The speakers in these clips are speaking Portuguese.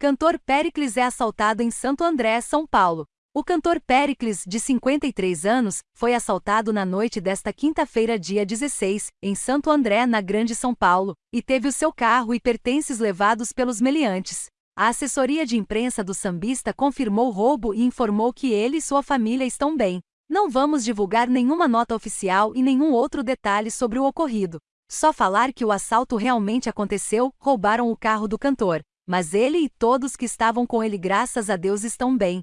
Cantor Pericles é assaltado em Santo André, São Paulo. O cantor Pericles, de 53 anos, foi assaltado na noite desta quinta-feira, dia 16, em Santo André, na Grande São Paulo, e teve o seu carro e pertences levados pelos meliantes. A assessoria de imprensa do sambista confirmou o roubo e informou que ele e sua família estão bem. Não vamos divulgar nenhuma nota oficial e nenhum outro detalhe sobre o ocorrido. Só falar que o assalto realmente aconteceu, roubaram o carro do cantor. Mas ele e todos que estavam com ele, graças a Deus, estão bem.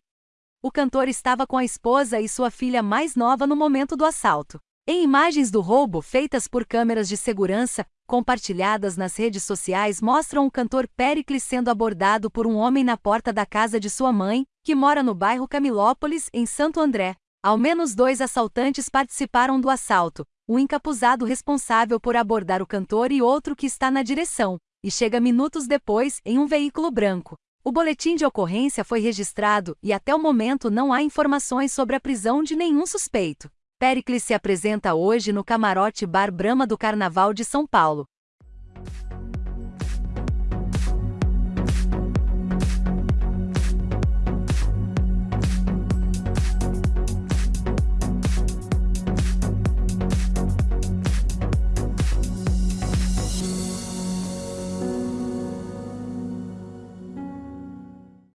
O cantor estava com a esposa e sua filha mais nova no momento do assalto. Em imagens do roubo feitas por câmeras de segurança, compartilhadas nas redes sociais, mostram o cantor Pericles sendo abordado por um homem na porta da casa de sua mãe, que mora no bairro Camilópolis, em Santo André. Ao menos dois assaltantes participaram do assalto, um encapuzado responsável por abordar o cantor e outro que está na direção, e chega minutos depois em um veículo branco. O boletim de ocorrência foi registrado e até o momento não há informações sobre a prisão de nenhum suspeito. Pericles se apresenta hoje no camarote Bar Brama do Carnaval de São Paulo.